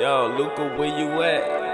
Yo, Luca, where you at?